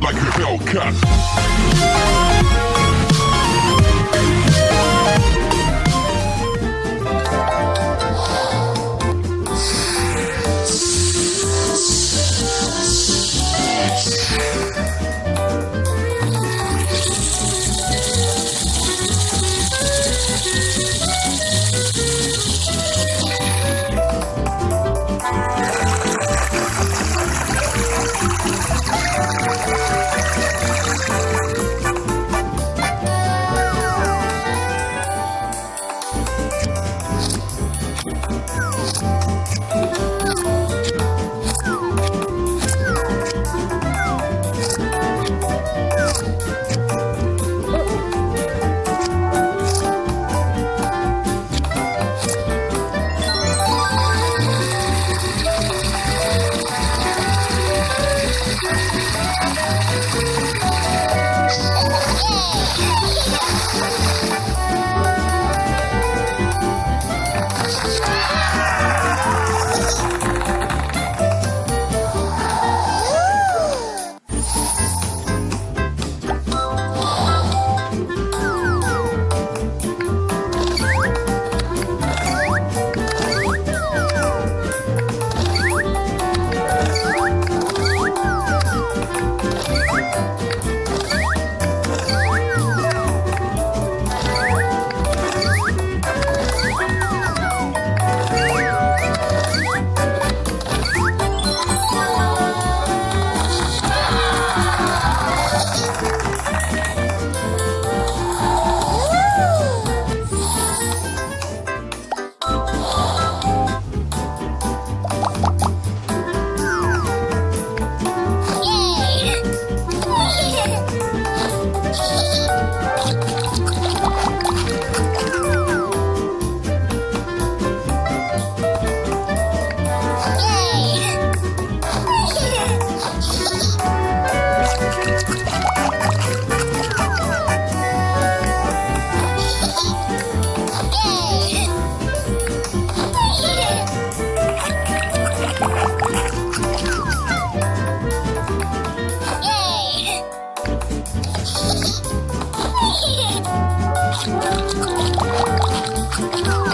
like a Hellcat. Oh.